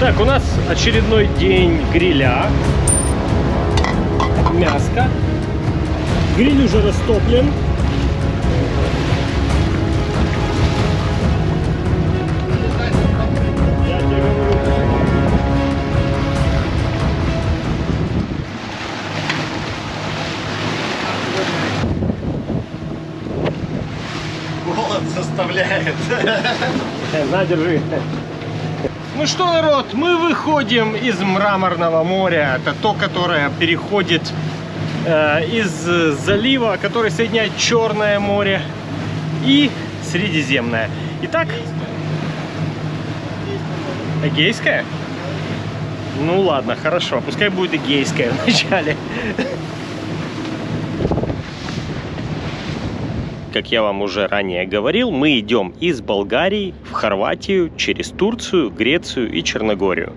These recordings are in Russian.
Так, у нас очередной день гриля. Мяско. Гриль уже растоплен. Голод заставляет. На, держи. Ну что, народ, мы выходим из Мраморного моря. Это то, которое переходит э, из залива, который соединяет Черное море и Средиземное. Итак, Эгейское? Ну ладно, хорошо. Пускай будет Эгейское вначале. Как я вам уже ранее говорил, мы идем из Болгарии в Хорватию, через Турцию, Грецию и Черногорию.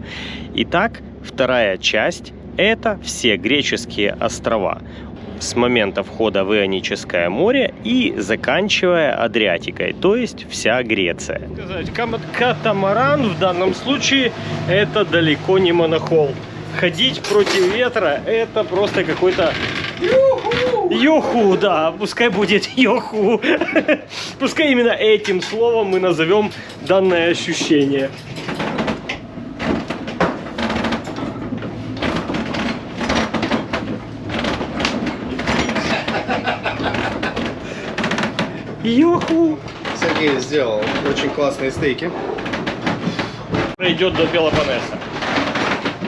Итак, вторая часть – это все греческие острова с момента входа в Ионическое море и заканчивая Адриатикой, то есть вся Греция. Катамаран в данном случае это далеко не монохол. Ходить против ветра это просто какой-то Йоху, да, пускай будет йоху. Пускай именно этим словом мы назовем данное ощущение. Йоху. Сергей сделал очень классные стейки. Пройдет до Пелопоннеса.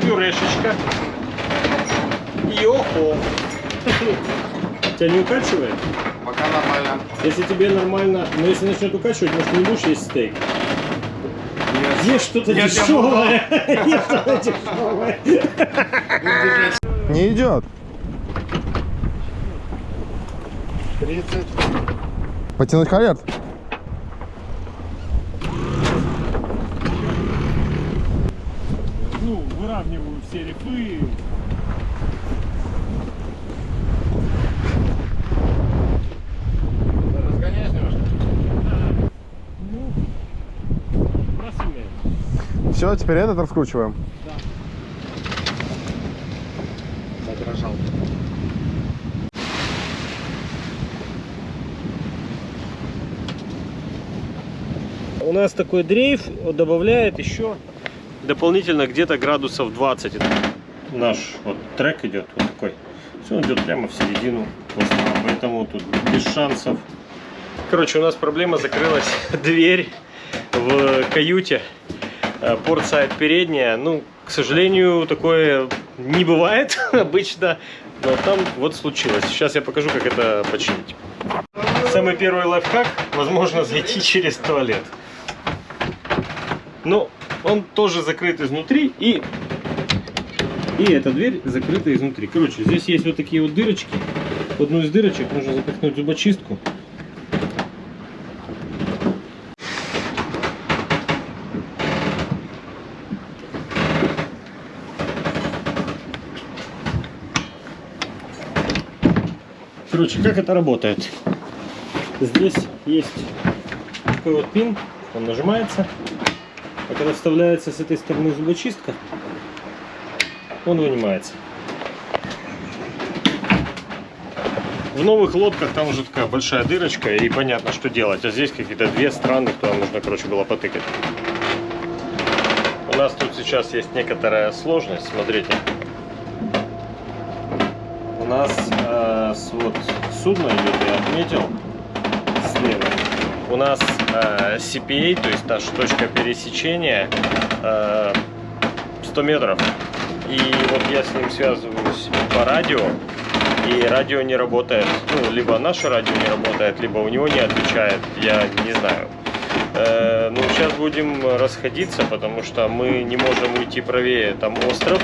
Пюрешечка. Йоху. Тебя не укачивает? Пока нормально. Если тебе нормально, но если начнет укачивать, может ты не будешь есть стейк. Есть что-то Нет, дешевое. Есть что-то дешевое. Не идет. 30. Потянуть хаверт? Ну, выравниваю все рифы. Разгоняешь немножко? Ну, просумеем. Все, теперь этот раскручиваем. Задрожал. У нас такой дрейф добавляет еще дополнительно где-то градусов 20. Наш вот трек идет вот такой. Все, он идет прямо в середину поэтому тут без шансов. Короче, у нас проблема закрылась дверь в каюте. Э, Портсайд передняя. Ну, к сожалению, такое не бывает обычно. Но там вот случилось. Сейчас я покажу, как это починить. Самый первый лайфхак, возможно, зайти через туалет. Но он тоже закрыт изнутри и и эта дверь закрыта изнутри. Короче, здесь есть вот такие вот дырочки. В одну из дырочек нужно запихнуть зубочистку. Короче, как это работает? Здесь есть такой вот пин, он нажимается, а когда вставляется с этой стороны зубочистка, он вынимается. В новых лодках там уже такая большая дырочка и понятно, что делать. А здесь какие-то две страны, куда нужно, короче, было потыкать. У нас тут сейчас есть некоторая сложность, смотрите. У нас вот судно идет, я отметил, слева. У нас э, CPA, то есть наша точка пересечения, э, 100 метров. И вот я с ним связываюсь по радио, и радио не работает. Ну, либо наше радио не работает, либо у него не отвечает, я не знаю. Э, ну, сейчас будем расходиться, потому что мы не можем уйти правее, там остров.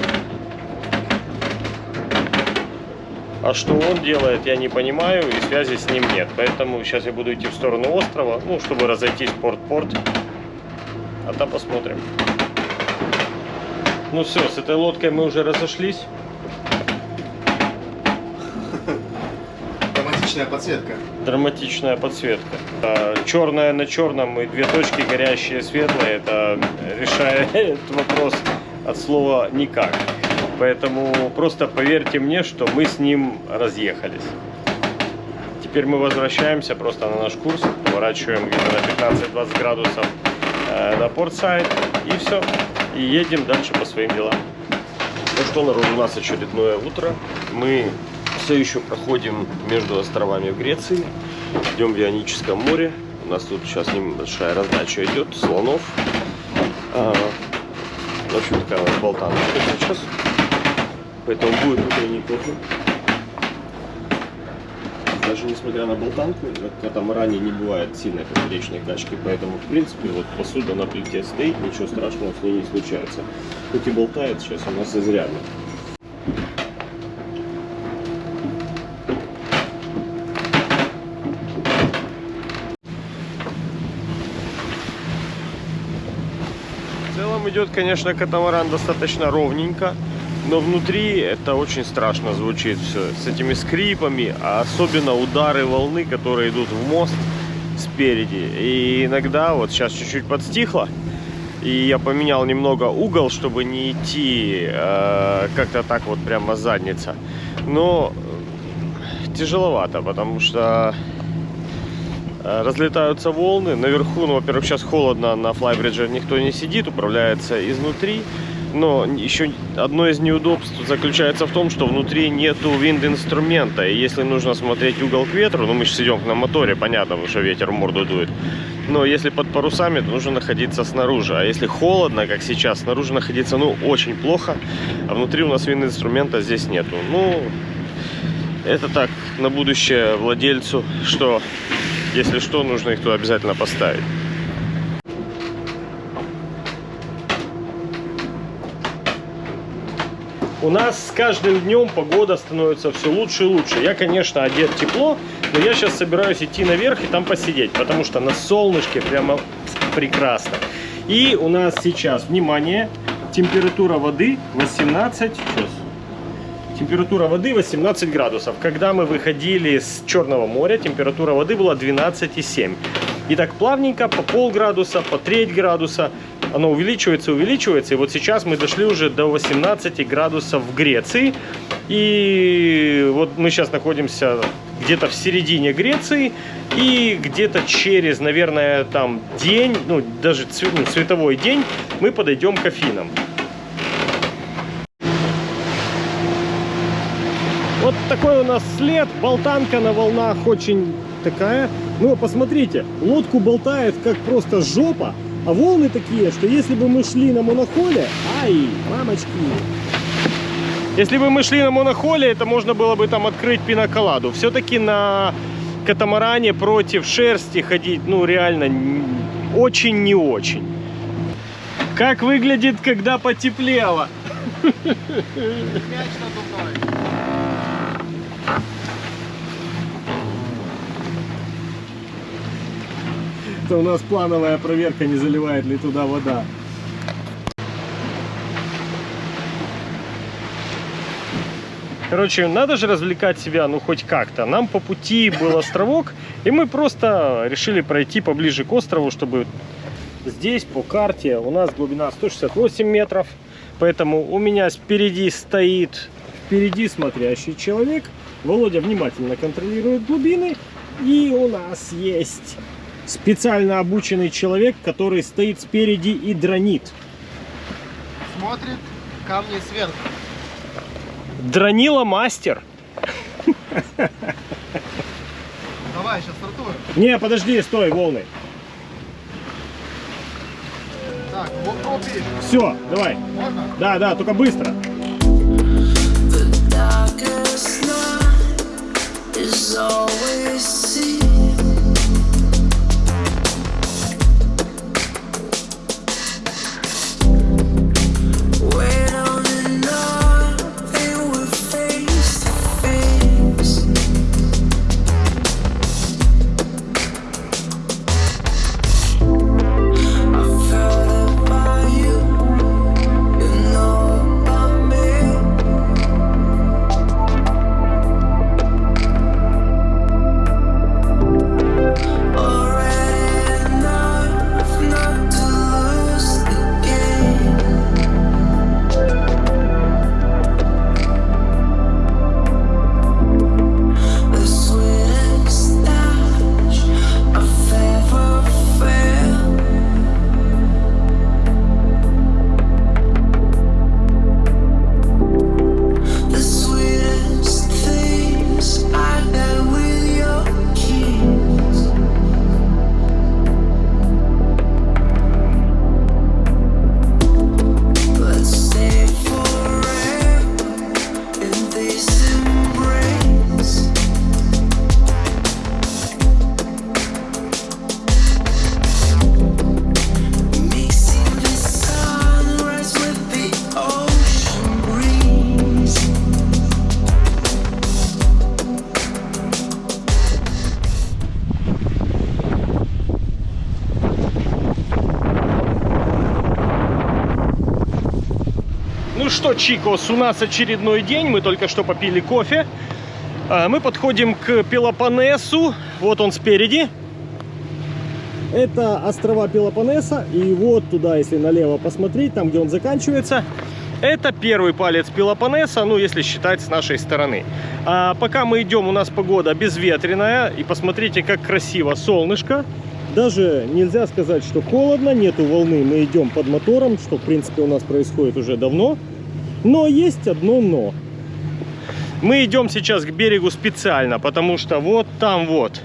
А что он делает, я не понимаю, и связи с ним нет. Поэтому сейчас я буду идти в сторону острова, ну, чтобы разойтись порт-порт. А там посмотрим. Ну все, с этой лодкой мы уже разошлись. Драматичная подсветка. Драматичная подсветка. Черная на черном и две точки горящие светлые. Это решает вопрос от слова никак. Поэтому просто поверьте мне, что мы с ним разъехались. Теперь мы возвращаемся просто на наш курс, поворачиваем где-то на 15-20 градусов э, на портсайд и все. И едем дальше по своим делам. Ну что, народ, у нас очередное утро. Мы все еще проходим между островами в Греции. Идем в Ионическом море. У нас тут сейчас небольшая раздача идет слонов. А, в общем, такая вот болтаночка сейчас. Поэтому будет утренний кофе. Даже несмотря на болтанку, на катамаране не бывает сильной поперечной качки, поэтому, в принципе, вот посуда на плите стоит, ничего страшного с ней не случается. Хоть и болтает сейчас у нас изрядно. В целом идет, конечно, катамаран достаточно ровненько, но внутри это очень страшно звучит все с этими скрипами, а особенно удары волны, которые идут в мост спереди. И иногда, вот сейчас чуть-чуть подстихло, и я поменял немного угол, чтобы не идти э, как-то так вот прямо задница. Но тяжеловато, потому что э, разлетаются волны. Наверху, ну, во-первых, сейчас холодно, на флайбридже никто не сидит, управляется изнутри. Но еще одно из неудобств заключается в том, что внутри нету винд-инструмента. И если нужно смотреть угол к ветру, ну мы же сидим на моторе, понятно, потому что ветер морду дует. Но если под парусами, то нужно находиться снаружи. А если холодно, как сейчас, снаружи находиться, ну, очень плохо. А внутри у нас винд-инструмента здесь нету. Ну, это так, на будущее владельцу, что, если что, нужно их туда обязательно поставить. У нас с каждым днем погода становится все лучше и лучше. Я, конечно, одет тепло, но я сейчас собираюсь идти наверх и там посидеть, потому что на солнышке прямо прекрасно. И у нас сейчас, внимание, температура воды 18, сейчас, температура воды 18 градусов. Когда мы выходили с Черного моря, температура воды была 12,7. И так плавненько, по полградуса, по треть градуса, оно увеличивается, увеличивается. И вот сейчас мы дошли уже до 18 градусов в Греции. И вот мы сейчас находимся где-то в середине Греции. И где-то через, наверное, там день, ну даже цвет, ну, день, мы подойдем к Афинам. Вот такой у нас след, болтанка на волнах очень такая. Ну, посмотрите, лодку болтает как просто жопа, а волны такие, что если бы мы шли на монохоле... Ай, мамочки! Если бы мы шли на монохоле, это можно было бы там открыть пиноколаду. Все-таки на катамаране против шерсти ходить, ну, реально, очень не очень. Как выглядит, когда потеплело? Мяч надувной. Это у нас плановая проверка, не заливает ли туда вода. Короче, надо же развлекать себя, ну, хоть как-то. Нам по пути был островок, и мы просто решили пройти поближе к острову, чтобы здесь по карте у нас глубина 168 метров. Поэтому у меня спереди стоит впереди смотрящий человек. Володя внимательно контролирует глубины. И у нас есть специально обученный человек, который стоит спереди и дронит. Смотрит камни сверху. Дронила мастер. Давай, сейчас стартуем. Не, подожди, стой, волны. Так, вот копии. Все, давай. Можно? Да, да, только быстро. Is always seen. Что, Чикос, у нас очередной день. Мы только что попили кофе. А, Мы подходим к Пелопоннесу. Вот он спереди. Это острова Пелопоннеса. И вот туда, если налево посмотреть, там, где он заканчивается, это первый палец Пелопоннеса, ну, если считать с нашей стороны. А пока мы идем, у нас погода безветренная. И посмотрите, как красиво солнышко. Даже нельзя сказать, что холодно, нету волны, мы идем под мотором, что, в принципе, у нас происходит уже давно. Но есть одно но. Мы идем сейчас к берегу специально, потому что вот там вот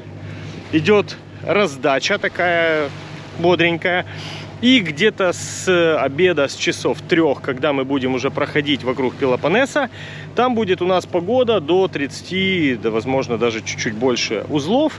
идет раздача такая бодренькая. И где-то с обеда, с часов трех, когда мы будем уже проходить вокруг Пелопоннеса, там будет у нас погода до 30, да возможно даже чуть-чуть больше узлов.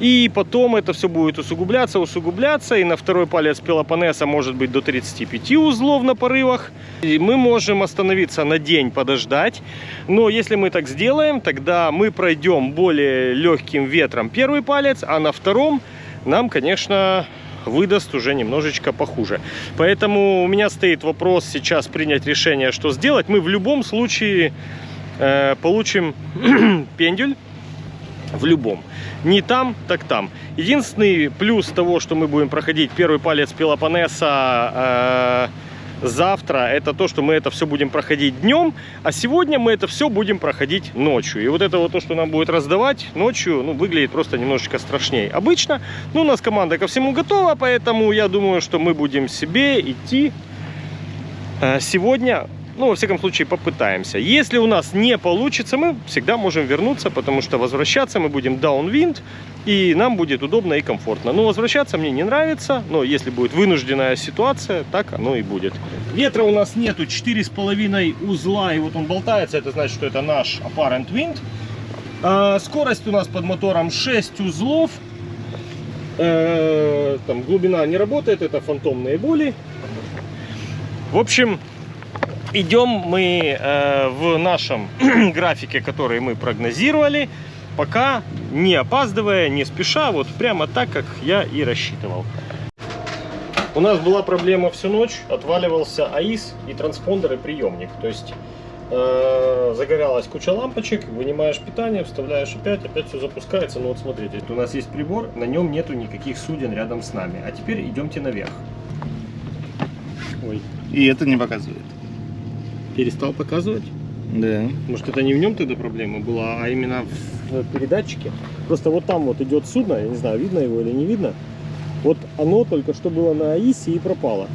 И потом это все будет усугубляться, усугубляться. И на второй палец Пелопоннеса может быть до 35 узлов на порывах. И мы можем остановиться на день, подождать. Но если мы так сделаем, тогда мы пройдем более легким ветром первый палец, а на втором нам, конечно, выдаст уже немножечко похуже. Поэтому у меня стоит вопрос сейчас принять решение, что сделать. Мы в любом случае э, получим пендюль. В любом. Не там, так там. Единственный плюс того, что мы будем проходить первый палец Пелопоннеса э, завтра, это то, что мы это все будем проходить днем, а сегодня мы это все будем проходить ночью. И вот это вот то, что нам будет раздавать ночью, ну, выглядит просто немножечко страшнее. Обычно, ну, у нас команда ко всему готова, поэтому я думаю, что мы будем себе идти э, сегодня ну, во всяком случае, попытаемся. Если у нас не получится, мы всегда можем вернуться, потому что возвращаться мы будем downwind, и нам будет удобно и комфортно. Но возвращаться мне не нравится, но если будет вынужденная ситуация, так оно и будет. Ветра у нас нету, 4,5 узла, и вот он болтается, это значит, что это наш apparent wind. А, скорость у нас под мотором 6 узлов. Э, там глубина не работает, это фантомные боли. В общем, идем мы э, в нашем графике, который мы прогнозировали, пока не опаздывая, не спеша, вот прямо так, как я и рассчитывал. У нас была проблема всю ночь, отваливался АИС и транспондер и приемник. То есть э, загоралась куча лампочек, вынимаешь питание, вставляешь опять, опять все запускается. Ну вот смотрите, у нас есть прибор, на нем нету никаких суден рядом с нами. А теперь идемте наверх. Ой, И это не показывает. Перестал показывать? Да. Может, это не в нем тогда проблема была, а именно в передатчике? Просто вот там вот идет судно, я не знаю, видно его или не видно. Вот оно только что было на АИСе и пропало.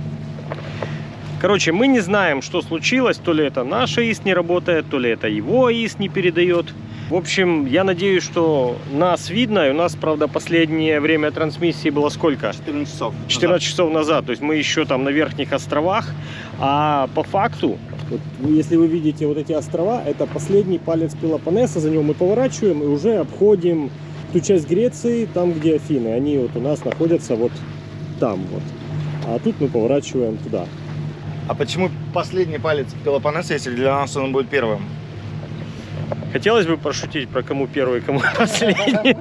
Короче, мы не знаем, что случилось. То ли это наш АИС не работает, то ли это его АИС не передает. В общем, я надеюсь, что нас видно. И у нас, правда, последнее время трансмиссии было сколько? 14 часов. 14 часов назад, то есть мы еще там на верхних островах, а по факту, вот если вы видите вот эти острова, это последний палец Пелопоннеса, за него мы поворачиваем и уже обходим ту часть Греции, там где Афины, они вот у нас находятся вот там вот, а тут мы поворачиваем туда. А почему последний палец Пелопоннеса, если для нас он будет первым? Хотелось бы пошутить про кому первый, кому последний.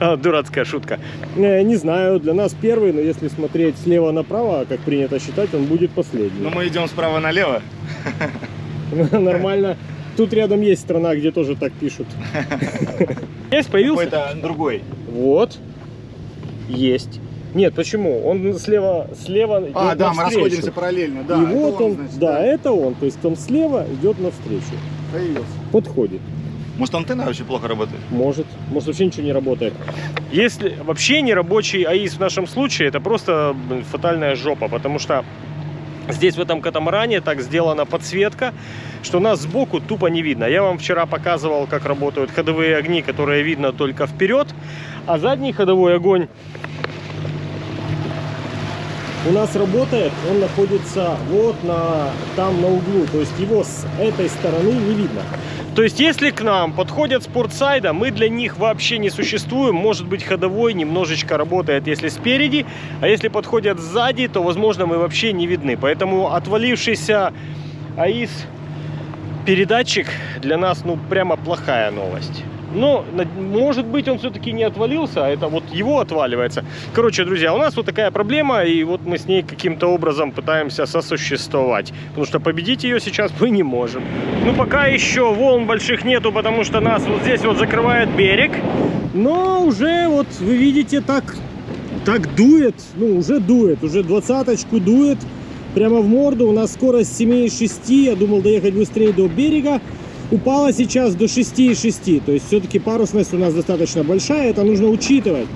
А, Дурацкая шутка. Э, Не знаю, для нас первый, но если смотреть слева направо, как принято считать, он будет последний. Ну, мы идем справа налево. Нормально. Тут рядом есть страна, где тоже так пишут. Есть, появился? Какой-то другой. Вот. Есть. Нет, почему? Он слева, слева идет А, да, мы навстречу. расходимся параллельно. Да, И вот он, значит, да, это он. То есть он слева идет навстречу. Появился. Подходит. Может, антенна вообще плохо работает? Может. Может вообще ничего не работает. Если вообще не рабочий АИС в нашем случае, это просто фатальная жопа, потому что здесь в этом катамаране так сделана подсветка, что нас сбоку тупо не видно. Я вам вчера показывал, как работают ходовые огни, которые видно только вперед, а задний ходовой огонь у нас работает, он находится вот на, там на углу, то есть его с этой стороны не видно. То есть если к нам подходят спортсайда, мы для них вообще не существуем. Может быть ходовой немножечко работает, если спереди, а если подходят сзади, то возможно мы вообще не видны. Поэтому отвалившийся АИС передатчик для нас ну прямо плохая новость. Но, может быть, он все-таки не отвалился, а это вот его отваливается. Короче, друзья, у нас вот такая проблема, и вот мы с ней каким-то образом пытаемся сосуществовать. Потому что победить ее сейчас мы не можем. Ну, пока еще волн больших нету, потому что нас вот здесь вот закрывает берег. Но уже вот вы видите, так, так дует, ну, уже дует, уже двадцаточку дует. Прямо в морду, у нас скорость 7,6, я думал доехать быстрее до берега упала сейчас до 6,6. То есть все-таки парусность у нас достаточно большая, это нужно учитывать.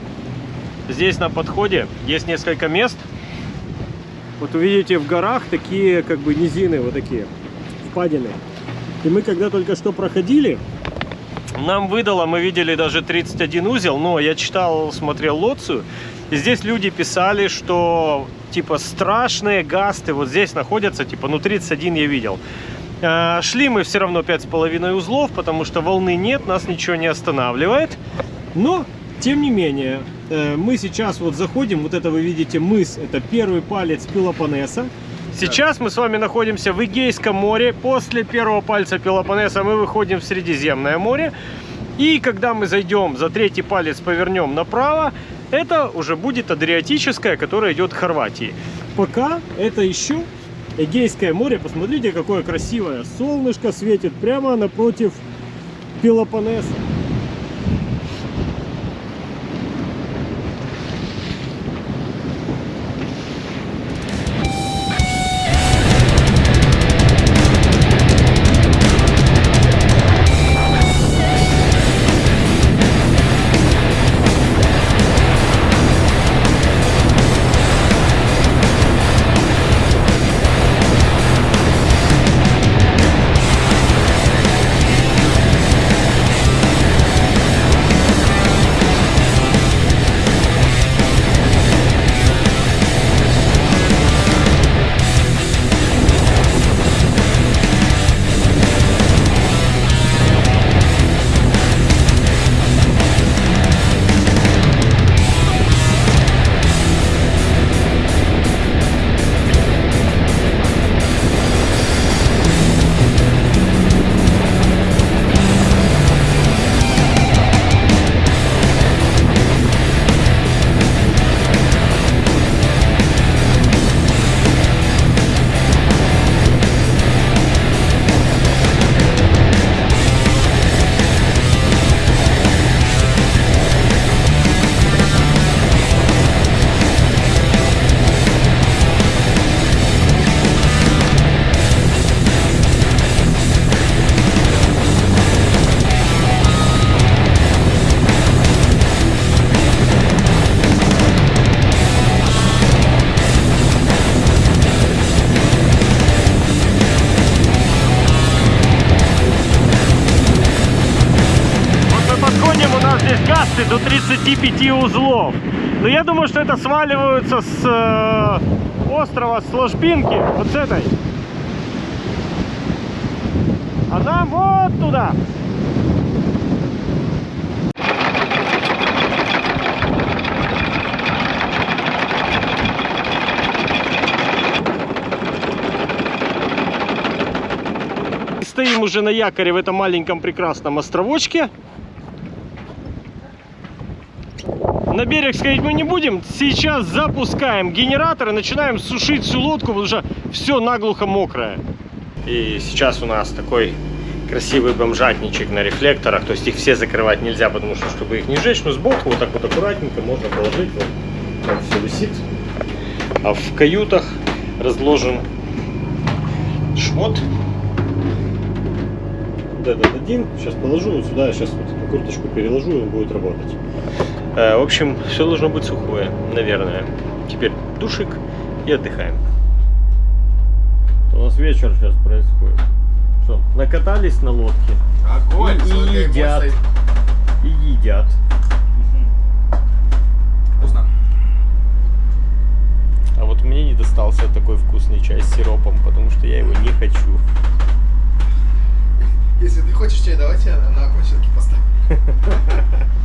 Здесь на подходе есть несколько мест. Вот увидите в горах такие как бы низины, вот такие впадины. И мы когда только что проходили, нам выдало, мы видели даже 31 узел, но я читал, смотрел Лоцию, и здесь люди писали, что типа страшные гасты вот здесь находятся, типа, ну 31 я видел. А, Шли мы все равно 5,5 узлов, потому что волны нет, нас ничего не останавливает. Но, тем не менее, э, мы сейчас вот заходим, вот это вы видите мыс, это первый палец Пелопоннеса. Сейчас мы с вами находимся в Эгейском море. После первого пальца Пелопоннеса мы выходим в Средиземное море. И когда мы зайдем за третий палец, повернем направо, это уже будет Адриатическое, которое идет к Хорватии. Пока это еще Эгейское море. Посмотрите, какое красивое. Солнышко светит прямо напротив Пелопоннеса. 35 узлов. Но я думаю, что это сваливаются с э, острова, с ложбинки, вот с этой. А нам вот туда. Стоим уже на якоре в этом маленьком прекрасном островочке. На берег сходить мы не будем. Сейчас запускаем генератор и начинаем сушить всю лодку, потому что все наглухо мокрое. И сейчас у нас такой красивый бомжатничек на рефлекторах. То есть их все закрывать нельзя, потому что, чтобы их не сжечь, но сбоку вот так вот аккуратненько можно положить. Вот так все висит. А в каютах разложен шмот. Вот этот один. Сейчас положу вот сюда. Сейчас вот курточку переложу, и он будет работать. Э, В общем, все должно быть сухое, наверное. Теперь душик и отдыхаем. У нас вечер сейчас происходит. Что, накатались на лодке Огонь! И ему едят. и едят. Вкусно. А вот мне не достался такой вкусный чай с сиропом, потому что я его не хочу. Если ты хочешь чай, давайте на окончинке поставим.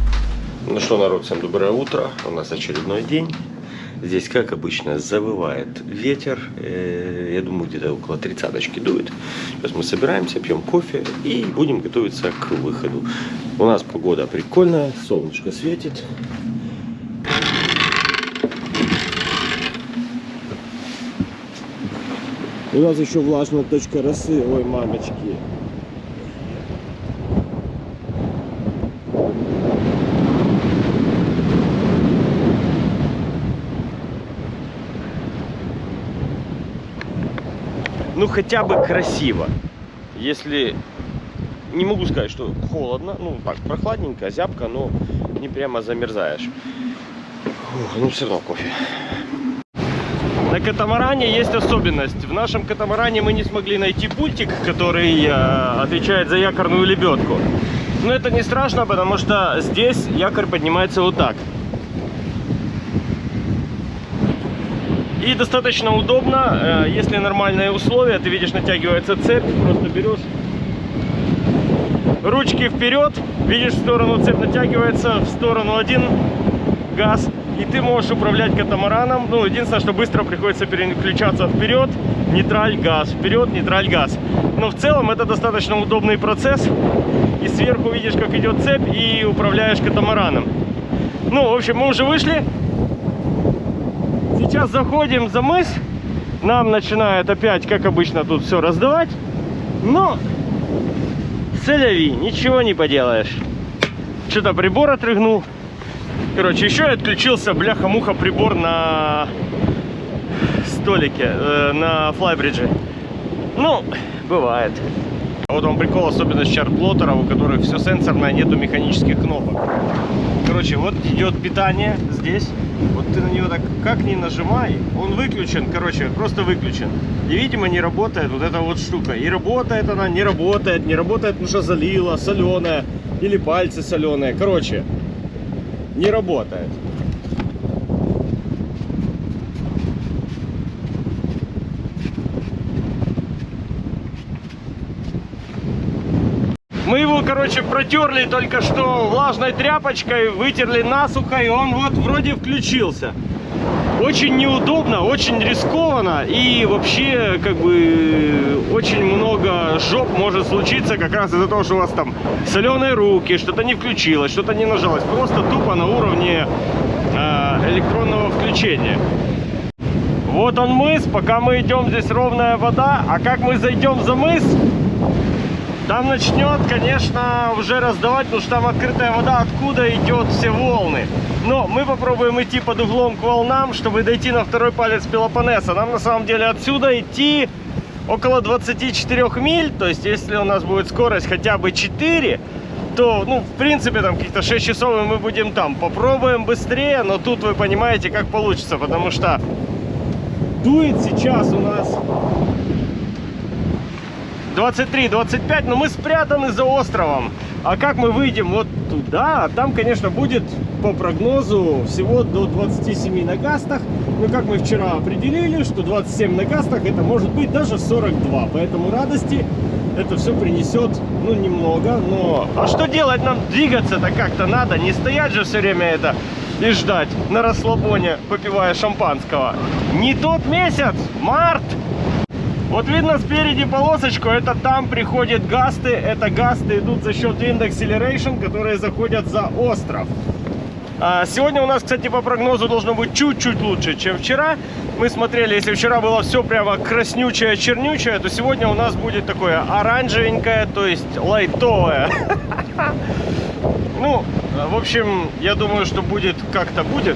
Ну что, народ, всем доброе утро. У нас очередной день. Здесь, как обычно, завывает ветер. Э, Я думаю, где-то около тридцаточки дует. Сейчас мы собираемся, пьем кофе и будем готовиться к выходу. У нас погода прикольная, солнышко светит. У нас еще влажная точка росы. Ой, мамочки. Ну, хотя бы красиво. Если... Не могу сказать, что холодно. Ну, так, прохладненько, зябко, но не прямо замерзаешь. Ух, ну, все равно кофе. На катамаране есть особенность. В нашем катамаране мы не смогли найти пультик, который э, отвечает за якорную лебедку. Но это не страшно, потому что здесь якорь поднимается вот так. И достаточно удобно, э, если нормальные условия, ты видишь, натягивается цепь, просто берешь ручки вперед, видишь, в сторону цепь натягивается, в сторону один газ, и ты можешь управлять катамараном. Ну, единственное, что быстро приходится переключаться вперед, нейтраль, газ, вперед, нейтраль, газ. Но в целом это достаточно удобный процесс. И сверху видишь, как идет цепь, и управляешь катамараном. Ну, в общем, мы уже вышли. Сейчас заходим за мыс. Нам начинает опять, как обычно, тут все раздавать. Но Целяви, ничего не поделаешь. Что-то прибор отрыгнул. Короче, еще отключился, бляха-муха, прибор на столике, э, на флайбридже. Ну, бывает. Вот вам прикол, особенность чарт-плоттеров, у которых все сенсорное, нету механических кнопок. Короче, вот идет питание здесь. Ты на него так как ни нажимай, он выключен, короче, просто выключен. И, видимо, не работает вот эта вот штука. И работает она, не работает, не работает, потому что залила, соленая, или пальцы соленые. Короче, не работает. Мы его, короче, протерли только что влажной тряпочкой, вытерли насухо, и он вот вроде включился. Очень неудобно, очень рискованно, и вообще, как бы, очень много жоп может случиться как раз из-за того, что у вас там соленые руки, что-то не включилось, что-то не нажалось. Просто тупо на уровне э, электронного включения. Вот он мыс, пока мы идем, здесь ровная вода, а как мы зайдем за мыс, там начнет, конечно, уже раздавать, потому что там открытая вода, откуда идет все волны. Но мы попробуем идти под углом к волнам, чтобы дойти на второй палец Пелопоннеса. Нам на самом деле отсюда идти около 24 миль, то есть если у нас будет скорость хотя бы 4, то, ну, в принципе, там каких-то 6 часов и мы будем там. Попробуем быстрее, но тут вы понимаете, как получится, потому что дует сейчас у нас 23-25, но мы спрятаны за островом. А как мы выйдем вот туда? Там, конечно, будет по прогнозу всего до 27 на гастах. Но как мы вчера определили, что 27 на гастах это может быть даже 42. Поэтому радости это все принесет, ну, немного, но... А что делать нам? Двигаться-то как-то надо. Не стоять же все время это и ждать на расслабоне, попивая шампанского. Не тот месяц, март! Вот видно спереди полосочку, это там приходят гасты, это гасты идут за счет Acceleration, которые заходят за остров. А сегодня у нас, кстати, по прогнозу должно быть чуть-чуть лучше, чем вчера. Мы смотрели, если вчера было все прямо краснючее, чернючее, то сегодня у нас будет такое оранжевенькое, то есть лайтовое. Ну, в общем, я думаю, что будет как-то будет.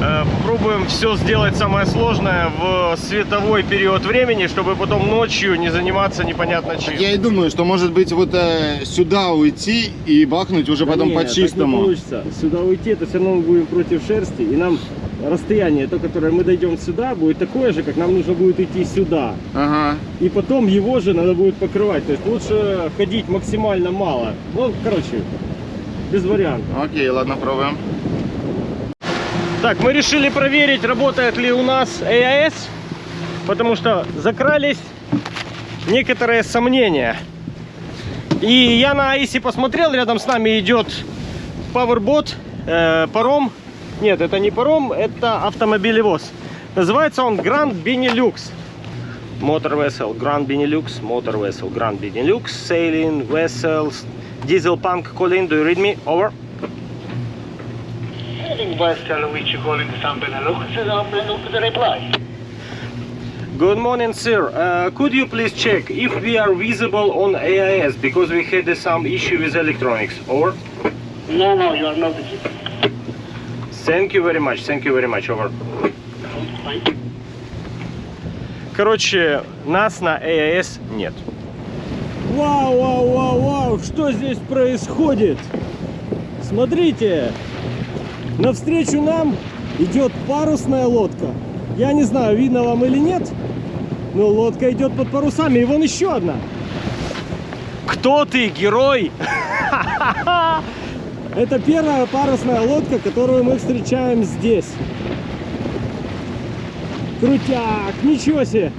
Э, Попробуем все сделать самое сложное в световой период времени, чтобы потом ночью не заниматься непонятно чем. Я и думаю, что может быть вот э, сюда уйти и бахнуть уже потом Не, по так не получится. Сюда уйти, это все равно мы будем против шерсти, и нам расстояние, то, которое мы дойдем сюда, будет такое же, как нам нужно будет идти сюда. Ага. И потом его же надо будет покрывать. То есть лучше ходить максимально мало. Ну, короче, без вариантов. Окей, ладно, пробуем. Так, мы решили проверить, работает ли у нас AIS, потому что закрались некоторые сомнения. И я на AIS посмотрел, рядом с нами идет Powerbot, э, паром Нет, это не паром, это автомобилевоз. Называется он Grand Benelux. Motor vessel, Grand Benelux, motor vessel, Grand Benelux, sailing vessels, diesel punk, Colin, do you read me? Over. Vessel which you call in San Benelux is on the reply. Good morning, sir. Uh, could you please check if we are visible on AIS because we had uh, some issue with electronics? Over. No, no, you are not visible. Thank you very much. Thank you very much. Over. Короче, нас на AIS нет. Вау, вау, вау, вау, что здесь происходит? Смотрите, навстречу нам идет парусная лодка. Я не знаю, видно вам или нет, но лодка идет под парусами. И вон еще одна. Кто ты, герой? Это первая парусная лодка, которую мы встречаем здесь. Крутяк, ничего себе.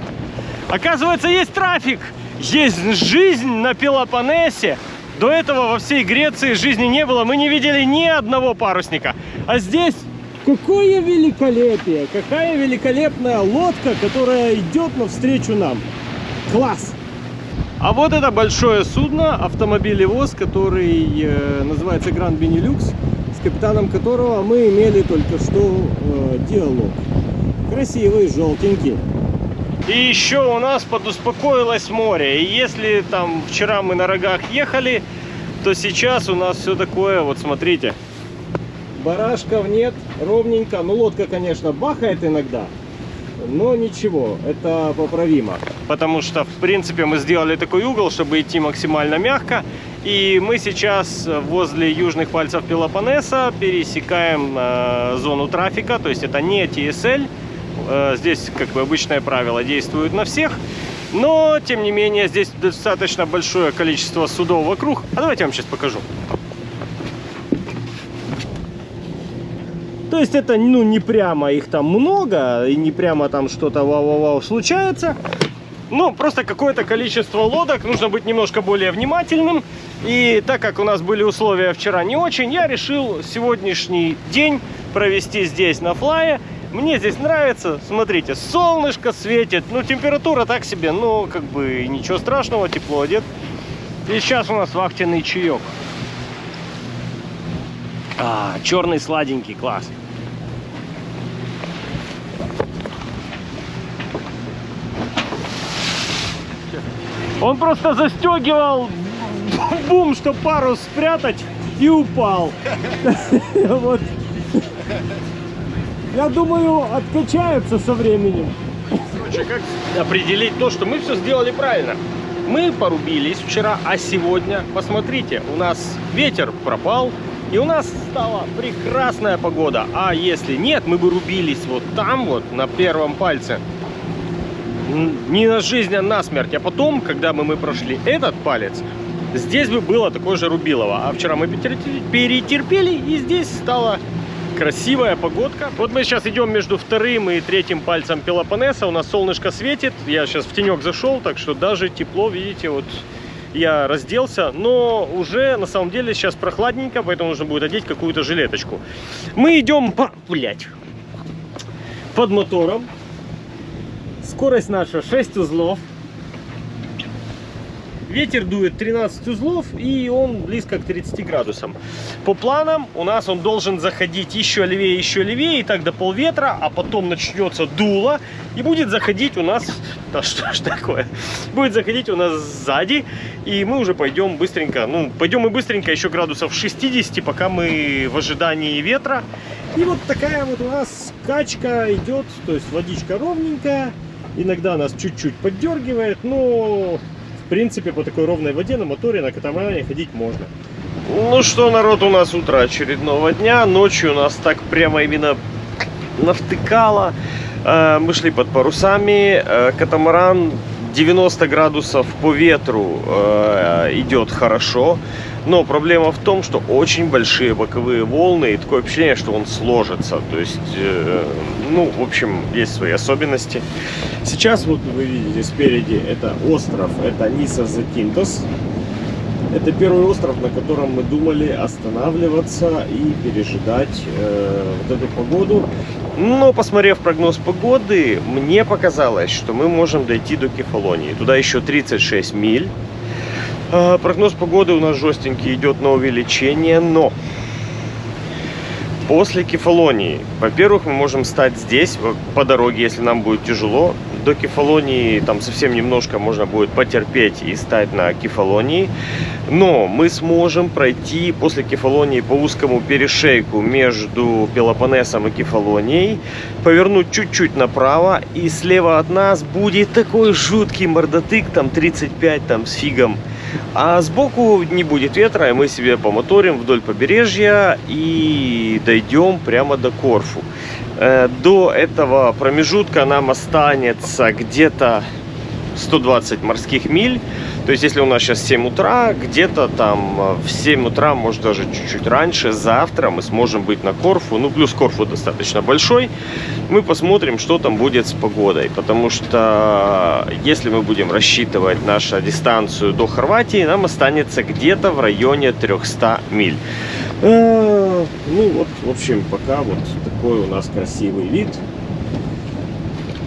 Оказывается, есть трафик, есть жизнь на Пелопоннесе. До этого во всей Греции жизни не было, мы не видели ни одного парусника. А здесь Какое великолепие! Какая великолепная лодка, которая идет навстречу нам. Класс! А вот это большое судно, автомобилевоз, который э, называется Гранд Benelux, с капитаном которого мы имели только что э, диалог. Красивый, желтенький. И еще у нас подуспокоилось море. И если там вчера мы на рогах ехали, то сейчас у нас все такое, вот смотрите. Барашков нет, ровненько. Ну, лодка, конечно, бахает иногда, но ничего, это поправимо. Потому что, в принципе, мы сделали такой угол, чтобы идти максимально мягко. И мы сейчас возле южных пальцев Пелопоннеса пересекаем э, зону трафика. То есть это не TSL. Э, здесь, как бы, обычное правило действует на всех. Но, тем не менее, здесь достаточно большое количество судов вокруг. А давайте я вам сейчас покажу. То есть это, ну, не прямо их там много, и не прямо там что-то вау-вау-вау случается. Ну, просто какое-то количество лодок, нужно быть немножко более внимательным. И так как у нас были условия вчера не очень, я решил сегодняшний день провести здесь на флае. Мне здесь нравится, смотрите, солнышко светит, ну температура так себе, но как бы ничего страшного, тепло одет. И сейчас у нас вахтенный чаек. А, черный сладенький, класс. Он просто застегивал бум, чтобы парус спрятать, и упал. Вот. Я думаю, откачается со временем. Короче, как определить то, что мы все сделали правильно? Мы порубились вчера, а сегодня, посмотрите, у нас ветер пропал, и у нас стала прекрасная погода. А если нет, мы бы рубились вот там вот, на первом пальце. Не на жизнь, а на смерть. А потом, когда бы мы прошли этот палец, здесь бы было такое же рубилово. А вчера мы перетерпели, и здесь стала красивая погодка. Вот мы сейчас идем между вторым и третьим пальцем Пелопоннеса. У нас солнышко светит. Я сейчас в тенек зашел, так что даже тепло, видите, вот я разделся, но уже на самом деле сейчас прохладненько, поэтому нужно будет одеть какую-то жилеточку. Мы идем по... Блять. Под мотором. Скорость наша 6 узлов. Ветер дует 13 узлов и он близко к 30 градусам. По планам у нас он должен заходить еще левее, еще левее, и так до полветра, а потом начнется дуло и будет заходить у нас... Да что ж такое? Будет заходить у нас сзади, и мы уже пойдем быстренько, ну, пойдем мы быстренько еще градусов 60, пока мы в ожидании ветра. И вот такая вот у нас качка идет, то есть водичка ровненькая, иногда нас чуть-чуть поддергивает, но в принципе по такой ровной воде на моторе на катамаране ходить можно. Ну что, народ, у нас утро очередного дня. Ночью нас так прямо именно навтыкало. Э, Мы шли под парусами. Э, Катамаран 90 градусов по ветру э, идет хорошо. Но проблема в том, что очень большие боковые волны и такое впечатление, что он сложится. То есть, э, ну, в общем, есть свои особенности. Сейчас вот вы видите спереди это остров, это Ниса Закинтос. Это первый остров, на котором мы думали останавливаться и пережидать э, вот эту погоду. Но, посмотрев прогноз погоды, мне показалось, что мы можем дойти до Кефалонии. Туда еще 36 миль. А, Прогноз погоды у нас жестенький, идет на увеличение, но после Кефалонии, во-первых, мы можем стать здесь по дороге, если нам будет тяжело. До Кефалонии там совсем немножко можно будет потерпеть и стать на Кефалонии. Но мы сможем пройти после Кефалонии по узкому перешейку между Пелопоннесом и Кефалонией, повернуть чуть-чуть направо, и слева от нас будет такой жуткий мордотык, там 35 там с фигом. А сбоку не будет ветра, и мы себе помоторим вдоль побережья и дойдем прямо до Корфу. Э, До этого промежутка нам останется где-то 120 морских миль. То есть, если у нас сейчас 7 утра, где-то там э, в 7 утра, может даже чуть-чуть раньше, завтра мы сможем быть на Корфу. Ну, плюс Корфу достаточно большой. Мы посмотрим, что там будет с погодой. Потому что если мы будем рассчитывать нашу дистанцию до Хорватии, нам останется где-то в районе 300 миль. Э, Ну вот, в общем, пока вот такой у нас красивый вид.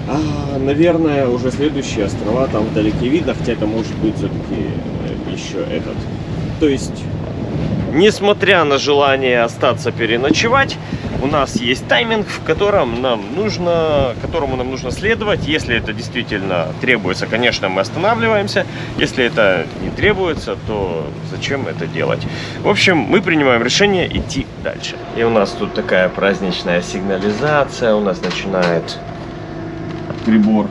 А, наверное, уже следующие острова там вдалеке видно, хотя это может быть все-таки еще этот. То есть Несмотря на желание остаться переночевать, у нас есть тайминг, в котором нам нужно, которому нам нужно следовать. Если это действительно требуется, конечно, мы останавливаемся. Если это не требуется, то зачем это делать? В общем, мы принимаем решение идти дальше. И у нас тут такая праздничная сигнализация. У нас начинает прибор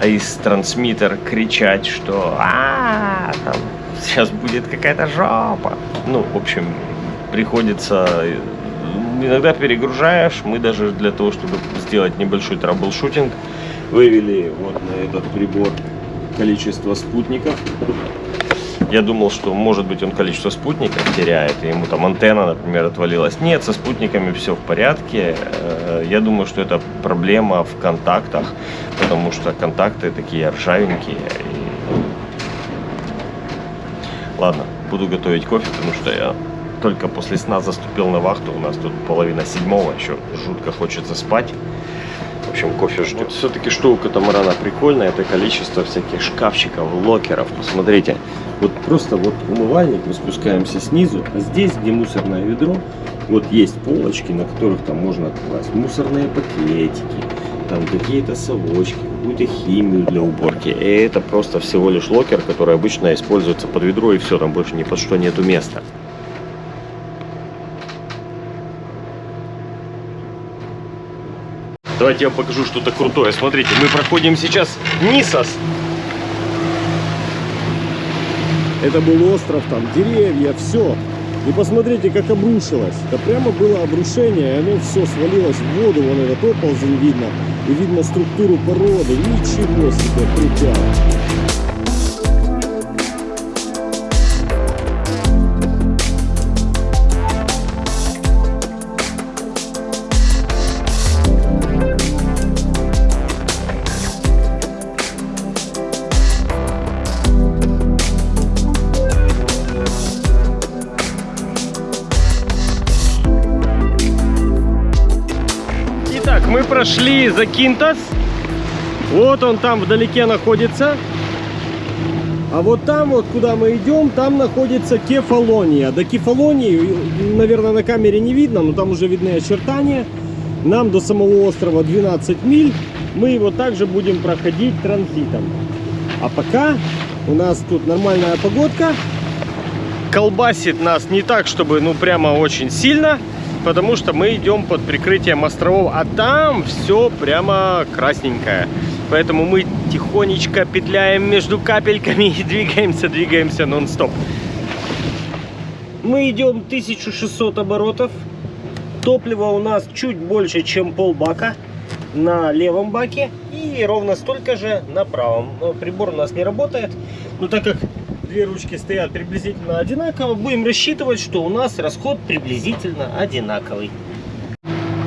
AIS transmitter кричать, что а там сейчас будет какая-то жопа. Ну, в общем, приходится иногда перегружаешь. Мы даже для того, чтобы сделать небольшой troubleshooting, вывели вот на этот прибор количество спутников. Я думал, что может быть он количество спутников теряет, и ему там антенна, например, отвалилась. Нет, со спутниками все в порядке. Э, Я думаю, что это проблема в контактах, потому что контакты такие ржавенькие. и- Ладно, буду готовить кофе, потому что я только после сна заступил на вахту. У нас тут половина седьмого, еще жутко хочется спать. В общем, кофе ждет. Все-таки что у катамарана прикольно, это количество всяких шкафчиков, locker ов. Посмотрите, Вот просто вот умывальник, мы спускаемся снизу, а здесь, где мусорное ведро, вот есть полочки, на которых там можно класть мусорные пакетики, там какие-то совочки, какую-то химию для уборки. и это просто всего лишь locker, который обычно используется под ведро, и все, там больше ни под что нету места. Давайте я вам покажу что-то крутое. Смотрите, мы проходим сейчас Нисос. Это был остров, там деревья, все. И посмотрите, как обрушилось. Это прямо было обрушение, и оно все свалилось в воду, вон этот оползень видно. И видно структуру породы. Ничего себе, крутяк. Мы прошли за Кинтас. Вот он там вдалеке находится. А вот там, вот куда мы идем, там находится Кефалония. До Кефалонии, наверное, на камере не видно, но там уже видны очертания. Нам до самого острова 12 миль. Мы его также будем проходить транзитом. А пока у нас тут нормальная погодка. колбасит нас не так, чтобы ну прямо очень сильно, потому что мы идем под прикрытием островов, а там все прямо красненькое. Поэтому мы тихонечко петляем между капельками и двигаемся, двигаемся нон-стоп. Мы идем 1600 оборотов. Топлива у нас чуть больше, чем полбака на левом баке и ровно столько же на правом. Но прибор у нас не работает, но так как две ручки стоят приблизительно одинаково, будем рассчитывать, что у нас расход приблизительно одинаковый.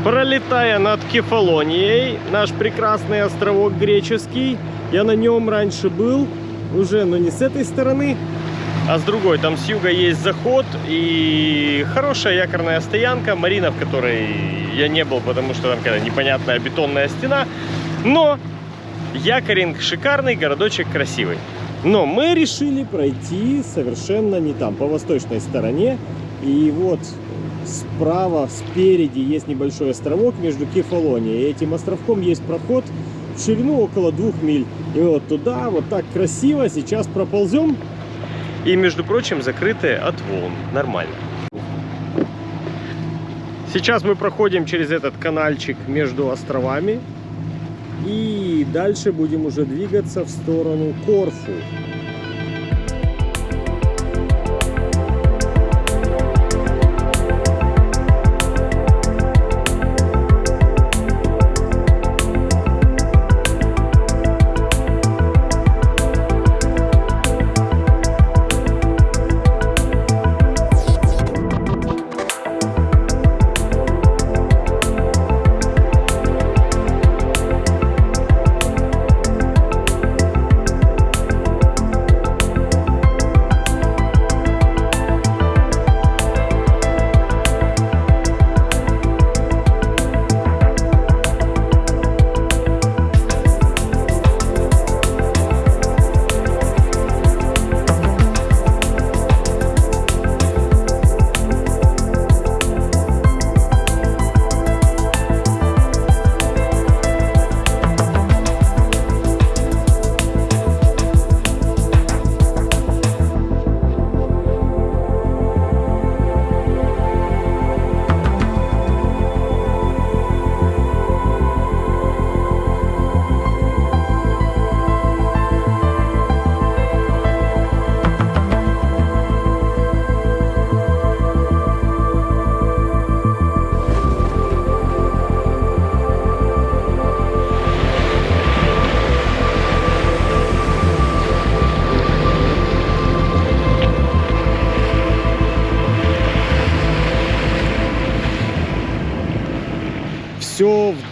Пролетая над Кефалонией, наш прекрасный островок греческий, Я на нем раньше был, уже, но не с этой стороны. а с другой там с юга есть заход и хорошая якорная стоянка, марина, в которой я не был, потому что там какая-то непонятная бетонная стена. Но якоринг шикарный, городочек красивый. Но мы решили пройти совершенно не там, по восточной стороне. И вот справа, спереди есть небольшой островок между Кефалонией. И этим островком есть проход в ширину около двух миль. И вот туда, вот так красиво, сейчас проползем. И, между прочим, закрытые от волн. Нормально. Сейчас мы проходим через этот канальчик между островами. И дальше будем уже двигаться в сторону Корфу.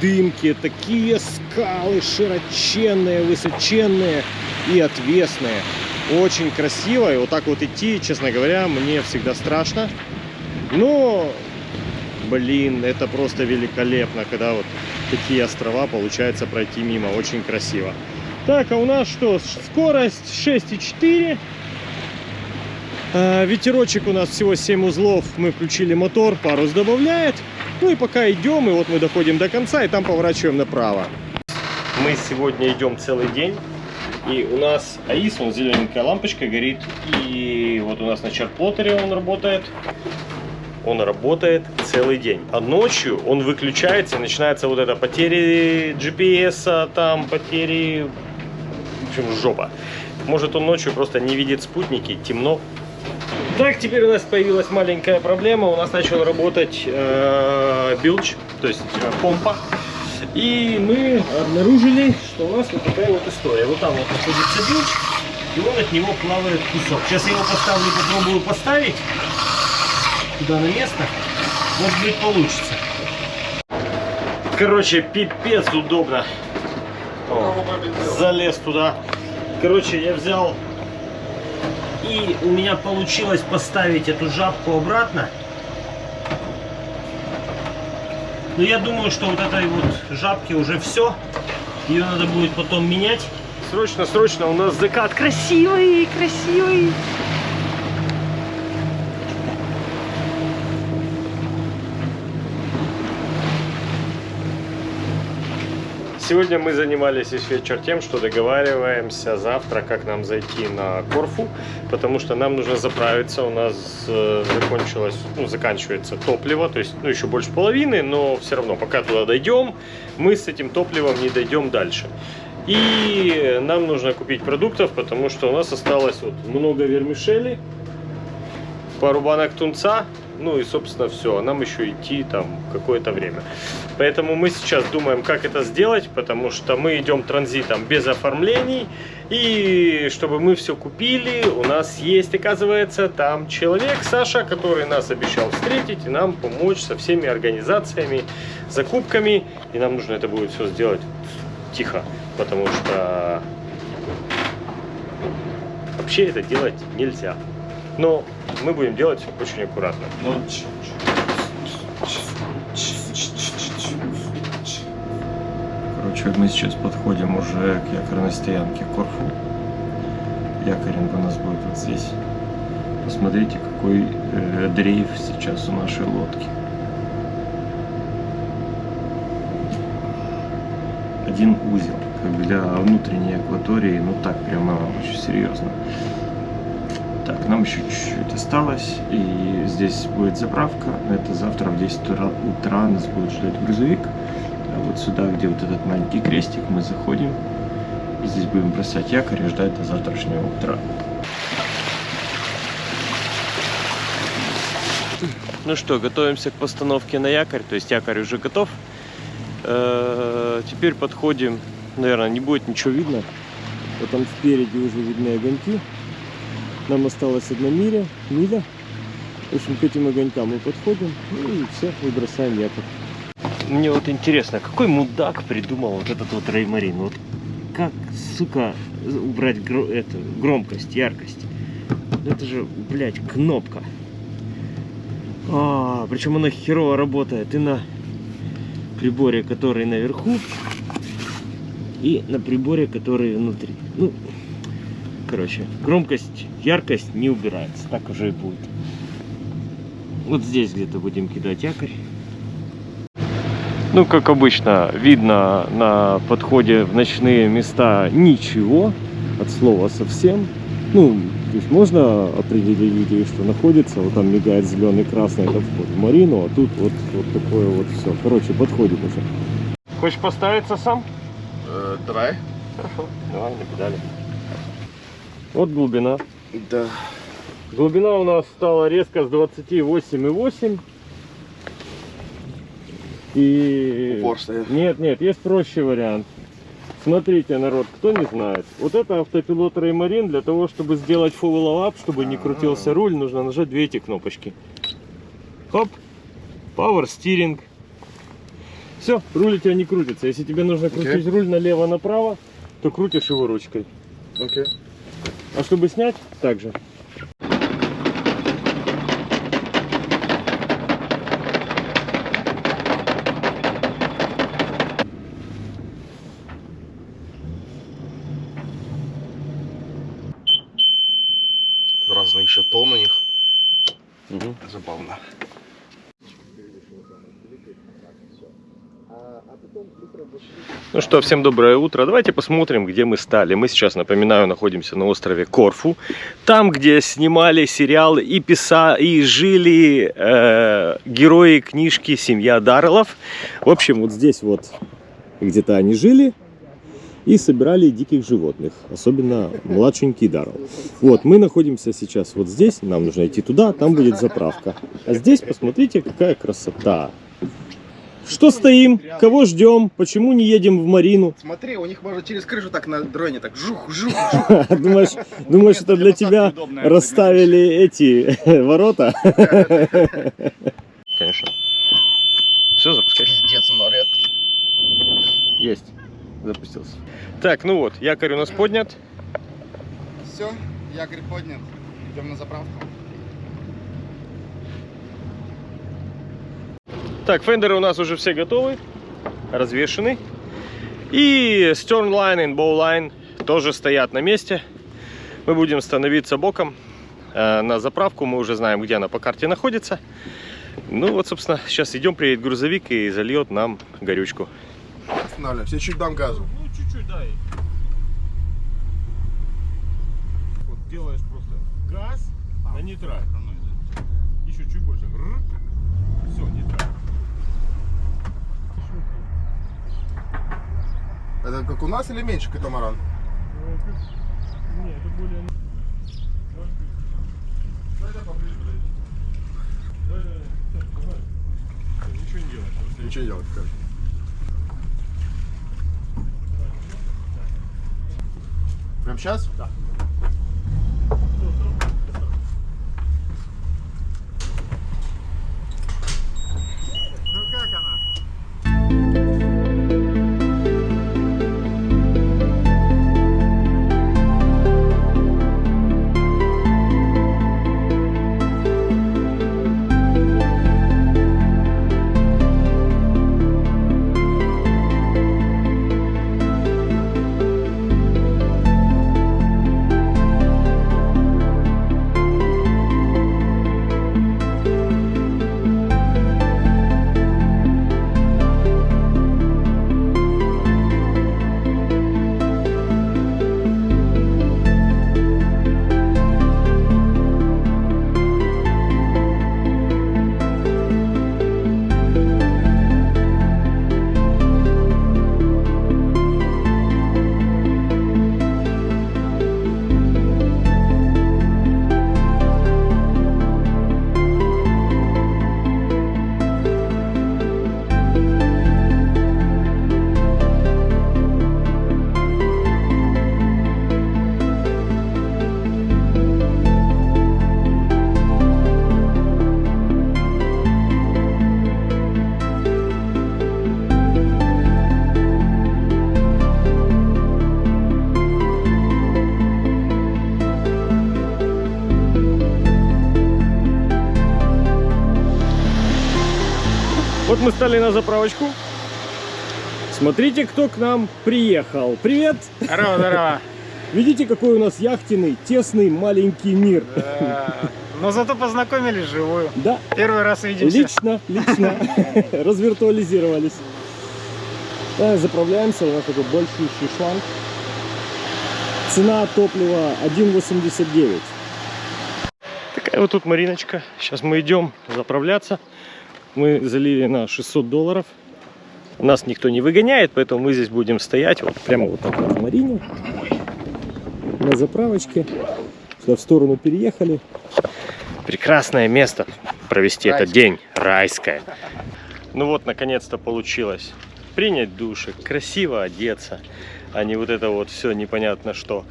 Дымке. Такие скалы широченные, высоченные и отвесные. Очень красиво. И вот так вот идти, честно говоря, мне всегда страшно. Но, блин, это просто великолепно, когда вот такие острова получается пройти мимо. Очень красиво. Так, а у нас что? Скорость 6,4. А, Ветерочек у нас всего 7 узлов. Мы включили мотор, парус добавляет. Ну и пока идем, и вот мы доходим до конца, и там поворачиваем направо. Мы сегодня идем целый день. И у нас АИС, он зелененькая лампочка горит. И вот у нас на чарплотере он работает. Он работает целый день. А ночью он выключается, и начинается вот это потери GPS, -а, там потери... В общем, жопа. Может он ночью просто не видит спутники, темно. Так, теперь у нас появилась маленькая проблема. У нас начал работать э, билч, то есть э, помпа. И мы обнаружили, что у нас вот такая вот история. Вот там вот находится билч, и он от него плавает кусок. Сейчас я его поставлю, попробую поставить туда на место. Может быть получится. Короче, пипец удобно. О, залез туда. Короче, я взял и у меня получилось поставить эту жабку обратно. Но я думаю, что вот этой вот жабки уже все. Ее надо будет потом менять. Срочно, срочно, у нас закат красивый, красивый. Сегодня мы занимались весь вечер тем, что договариваемся завтра, как нам зайти на Корфу, потому что нам нужно заправиться. У нас э, закончилось, ну, заканчивается топливо, то есть, ну, еще больше половины, но все равно, пока туда дойдем, мы с этим топливом не дойдем дальше. И нам нужно купить продуктов, потому что у нас осталось вот много вермишели, пару банок тунца, ну и, собственно, все. А нам еще идти там какое-то время. Поэтому мы сейчас думаем, как это сделать, потому что мы идем транзитом без оформлений. И чтобы мы все купили, у нас есть, оказывается, там человек, Саша, который нас обещал встретить и нам помочь со всеми организациями, закупками. И нам нужно это будет все сделать тихо, потому что вообще это делать нельзя. Но мы будем делать очень аккуратно. Короче, мы сейчас подходим уже к якорной стоянке Корфу. Якоринг у нас будет вот здесь. Посмотрите, какой э, дрейф сейчас у нашей лодки. Один узел, как для внутренней акватории, ну так прямо очень серьезно. Так, нам еще чуть-чуть осталось, и здесь будет заправка. Это завтра в 10 утра, нас будет ждать грузовик. А вот сюда, где вот этот маленький крестик, мы заходим. И здесь будем бросать якорь и ждать до завтрашнего утра. Ну что, готовимся к постановке на якорь, то есть якорь уже готов. Э, Теперь подходим, наверное, не будет ничего видно. Вот там спереди уже видны огоньки. Нам осталась одна миля, миля. В общем, к этим огонькам мы подходим ну и все, и якорь. Мне вот интересно, какой мудак придумал вот этот вот реймарин? Вот как, сука, убрать гро- эту громкость, яркость? Это же, блядь, кнопка. А, причем она херово работает и на приборе, который наверху, и на приборе, который внутри. Ну, короче, громкость, яркость не убирается, так уже и будет. Вот здесь где-то будем кидать якорь. Ну, как обычно, видно на подходе в ночные места ничего, от слова совсем. Ну, то есть можно определить, что находится. Вот там мигает зеленый, красный, это вход в марину, а тут вот, вот такое вот все. Короче, подходит уже. Хочешь поставиться сам? Э, давай. Хорошо, давай на педали. Вот глубина. Да. Глубина у нас стала резко с 28,8. И... Упор стоит. Нет, нет, есть проще вариант. Смотрите, народ, кто не знает. Вот это автопилот Реймарин. Для того, чтобы сделать full up, чтобы не крутился руль, нужно нажать две эти кнопочки. Хоп. Power steering. Все, руль у тебя не крутится. Если тебе нужно крутить руль налево-направо, то крутишь его ручкой. Окей. А чтобы снять, также. Разные еще тон у них. Забавно. Ну что, всем доброе утро. Давайте посмотрим, где мы стали. Мы сейчас, напоминаю, находимся на острове Корфу. Там, где снимали сериал и писа и жили э, герои книжки «Семья Дарреллов». В общем, вот здесь вот где-то они жили и собирали диких животных, особенно младшенький Даррелл. Вот, мы находимся сейчас вот здесь, нам нужно идти туда, там будет заправка. А здесь, посмотрите, какая красота. Что стоим? Кого ждем? Почему не едем в Марину? Смотри, у них можно через крышу так на дроне так жух, жух, жух. Думаешь, думаешь, это для тебя расставили эти ворота? Конечно. Все, запускай. Пиздец, морет. Есть. Запустился. Так, ну вот, якорь у нас поднят. Все, якорь поднят. Идем на заправку. Так, фендеры у нас уже все готовы, развешены. И Sternline и Bowline тоже стоят на месте. Мы будем становиться боком э, на заправку. Мы уже знаем, где она по карте находится. Ну вот, собственно, сейчас идем, приедет грузовик и зальет нам горючку. Останавливаемся. Я чуть дам газу. Ну, чуть-чуть, дай. Вот делаешь просто газ на нейтраль. Еще чуть больше. Все, нейтраль. Это как у нас или меньше катамаран? Не, это более... Ничего не просто Ничего не делать, скажи. Прям сейчас? Да. Мы стали на заправочку. Смотрите, кто к нам приехал. Привет! Здорово, здорово. Видите, какой у нас яхтенный, тесный, маленький мир? Но зато познакомились живую. Да, Первый раз видимся. лично, лично развиртуализировались. Да, заправляемся, у нас такой большой шланг. Цена топлива 1,89. Такая вот тут Мариночка. Сейчас мы идем заправляться. Мы залили на 600 долларов. Нас никто не выгоняет, поэтому мы здесь будем стоять вот прямо вот так вот в Марине. На заправочке. Сюда в сторону переехали. Прекрасное место провести этот день. Райское. Ну вот, наконец-то получилось. Принять душик, красиво одеться, а не вот это вот все непонятно что.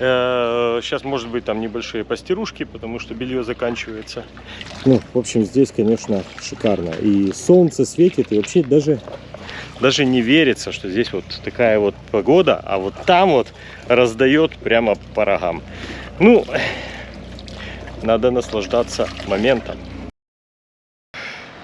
Сейчас, может быть, там небольшие постирушки, потому что белье заканчивается. Ну, в общем, здесь, конечно, шикарно. И солнце светит, и вообще даже, даже не верится, что здесь вот такая вот погода, а вот там вот раздает прямо по рогам. Ну, надо наслаждаться моментом.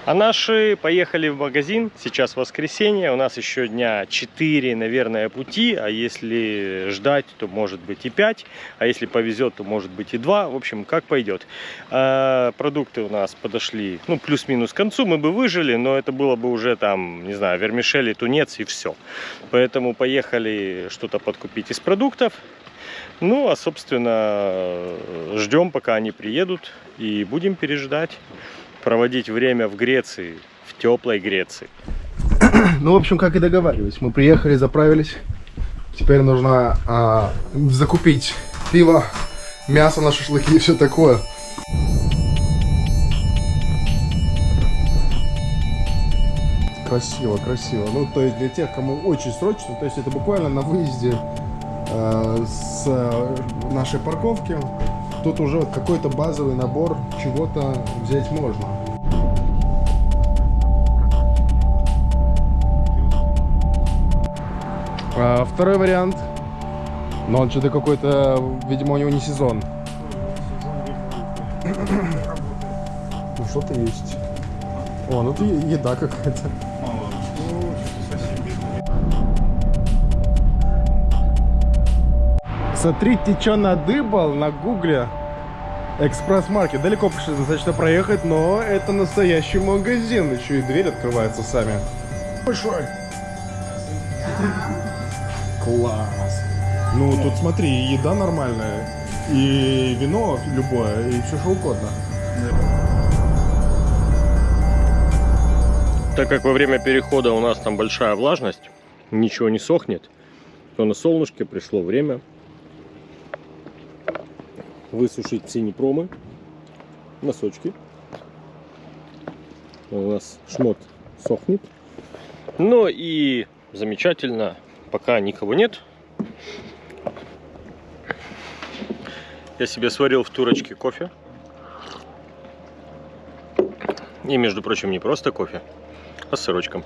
А наши поехали в магазин. Сейчас воскресенье. У нас еще дня 4, наверное, пути. А если ждать, то может быть и 5. А если повезет, то может быть и 2. В общем, как пойдет. А, продукты у нас подошли, ну, плюс-минус к концу. Мы бы выжили, но это было бы уже там, не знаю, вермишели, тунец и все. Поэтому поехали что-то подкупить из продуктов. Ну, а, собственно, ждем, пока они приедут. И будем переждать проводить время в Греции, в теплой Греции. Ну, в общем, как и договаривались. Мы приехали, заправились. Теперь нужно а, закупить пиво, мясо на шашлыки и все такое. Красиво, красиво. Ну, то есть для тех, кому очень срочно, то есть это буквально на выезде э, с э, нашей парковки. Тут уже вот какой-то базовый набор чего-то взять можно. А, второй вариант. Но он что-то какой-то, видимо, у него не сезон. Ну что-то есть. О, ну тут е- еда какая-то. Смотрите, что надыбал на гугле. Экспресс-маркет. Далеко пришлось достаточно проехать, но это настоящий магазин. Еще и дверь открывается сами. Большой. Класс. Ну, тут смотри, еда нормальная, и вино любое, и все что угодно. Так как во время перехода у нас там большая влажность, ничего не сохнет, то на солнышке пришло время высушить все непромы, носочки. У нас шмот сохнет. Ну и замечательно, пока никого нет. Я себе сварил в турочке кофе. И, между прочим, не просто кофе, а с сырочком.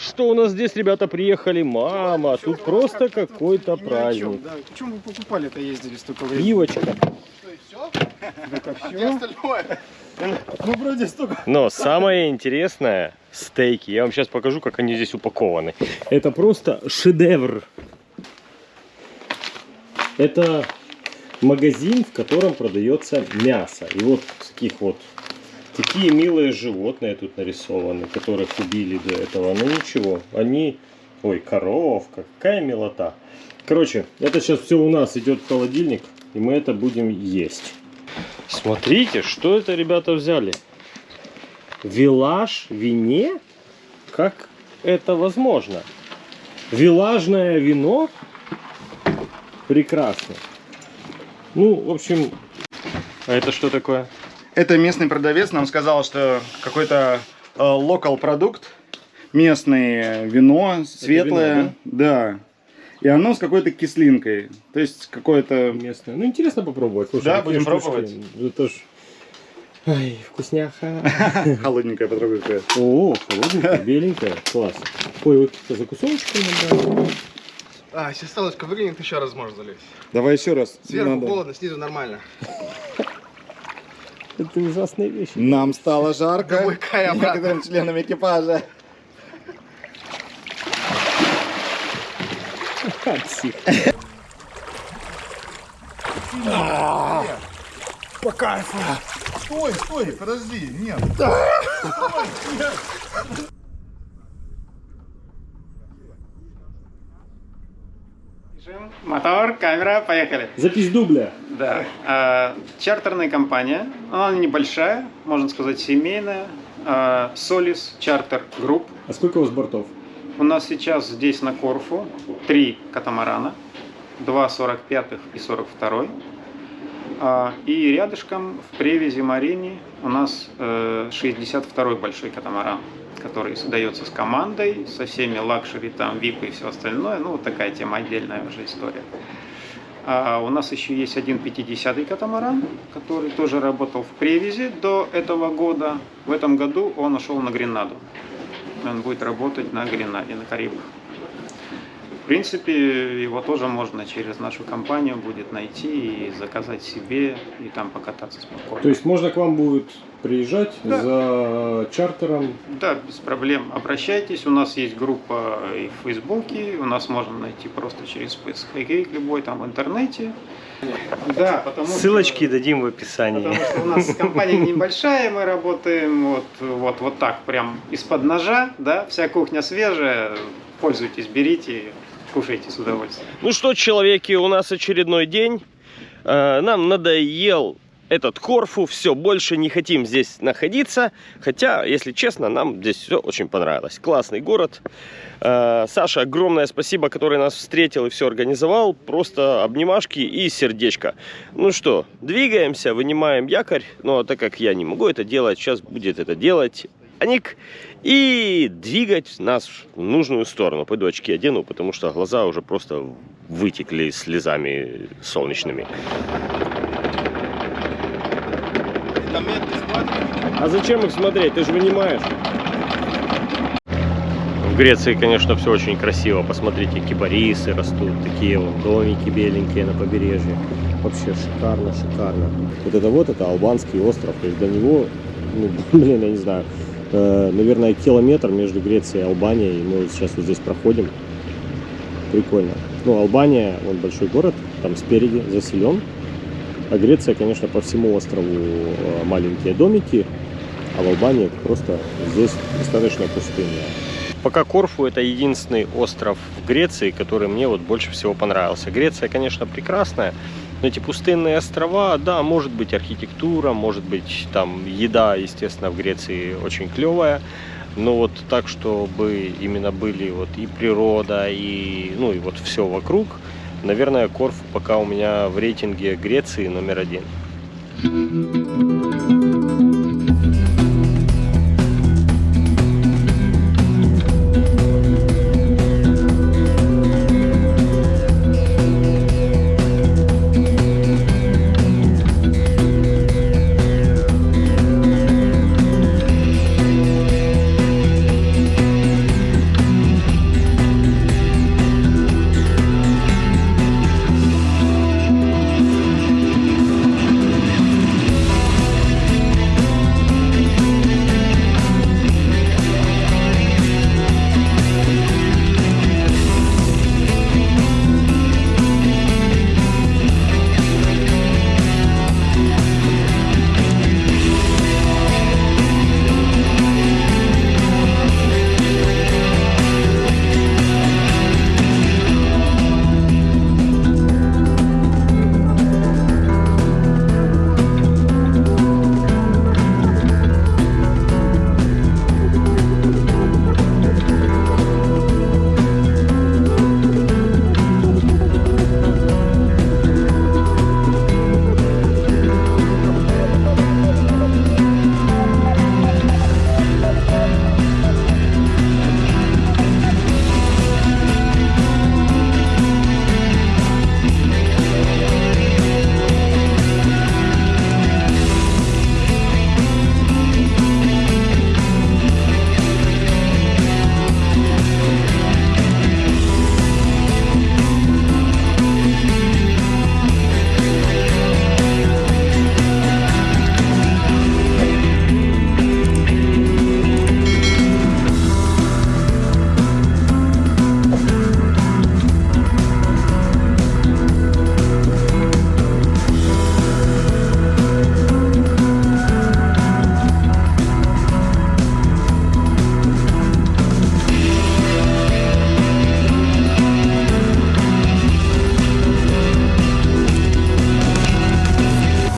Что у нас здесь, ребята, приехали? Мама, тут просто какой-то праздник. Да, почему вы покупали-то ездили столько времени? Пивочка. Где остальное? Ну, вроде столько. Но самое интересное стейки. Я вам сейчас покажу, как они здесь упакованы. Это просто шедевр. Это магазин, в котором продается мясо. И вот таких вот такие милые животные тут нарисованы, которых убили до этого. Но ничего, они... Ой, коровка, какая милота. Короче, это сейчас все у нас идет в холодильник, и мы это будем есть. Смотрите, что это ребята взяли. Вилаж вине? Как это возможно? Вилажное вино? Прекрасно. Ну, в общем, а это что такое? Это местный продавец нам сказал, что какой-то э, локал продукт, местное вино, светлое, вино, да? И оно с какой-то кислинкой. То есть какое-то... Местное. Ну, интересно попробовать. Слушай, Да, будем пробовать. Это ж... Ай, вкусняха. Холодненькое потрогай какое. О, холодненькая, беленькая. Класс. Ой, вот закусоночки набрали. А, если столочка выглянет, еще раз можно залезть. Давай еще раз. Сверху Надо. холодно, снизу нормально. Это ужасные вещи. Нам стало жарко. Какая Некоторым членам экипажа. Псих. По кайфу. Стой, стой, подожди, нет. Мотор, камера, поехали. Запись дубля. Да. А, чартерная компания. Она небольшая, можно сказать, семейная. А, Solis Charter Group. А сколько у вас бортов? У нас сейчас здесь на Корфу три катамарана. Два 45-х и 42-й. А, И рядышком в Превезе Марине у нас э, 62-й большой катамаран, который создается с командой, со всеми luxury, там, VIP и все остальное. Ну, вот такая тема отдельная уже история. А у нас еще есть один 50-й катамаран, который тоже работал в Превезе до этого года. В этом году он ушел на Гренаду. Он будет работать на Гренаде, на Карибах. В принципе, его тоже можно через нашу компанию будет найти и заказать себе, и там покататься спокойно. То есть можно к вам будет приезжать Да. за чартером. Да, без проблем. Обращайтесь. У нас есть группа и в Фейсбуке. У нас можно найти просто через поисковик любой там в интернете. Да, потому что- Ссылочки дадим в описании. Потому что у нас компания небольшая, мы работаем вот, вот, вот так, прям из-под ножа, да, вся кухня свежая, пользуйтесь, берите, кушайте с удовольствием. Ну что, человеки, у нас очередной день. Э, Нам надоел этот Корфу, все, больше не хотим здесь находиться. Хотя, если честно, нам здесь все очень понравилось. Классный город. Э, Саша, огромное спасибо, который нас встретил и все организовал. Просто обнимашки и сердечко. Ну что, двигаемся, вынимаем якорь. Но так как я не могу это делать, сейчас будет это делать Аник. И двигать нас в нужную сторону. Пойду очки одену, потому что глаза уже просто вытекли слезами солнечными. А зачем их смотреть? Ты же вынимаешь. В Греции, конечно, все очень красиво. Посмотрите, кипарисы растут, такие вот домики беленькие на побережье. Вообще шикарно, шикарно. Вот это вот, это албанский остров. То есть до него, ну, блин, я не знаю, э, наверное, километр между Грецией и Албанией. Мы вот сейчас вот здесь проходим. Прикольно. Ну, Албания, он большой город, там спереди заселен. А Греция, конечно, по всему острову э, маленькие домики. А в Албании просто здесь достаточно пустыня. Пока Корфу это единственный остров в Греции, который мне вот больше всего понравился. Греция, конечно, прекрасная, но эти пустынные острова, да, может быть архитектура, может быть там еда, естественно, в Греции очень клевая. Но вот так, чтобы именно были вот и природа, и ну и вот все вокруг, наверное, Корфу пока у меня в рейтинге Греции номер один.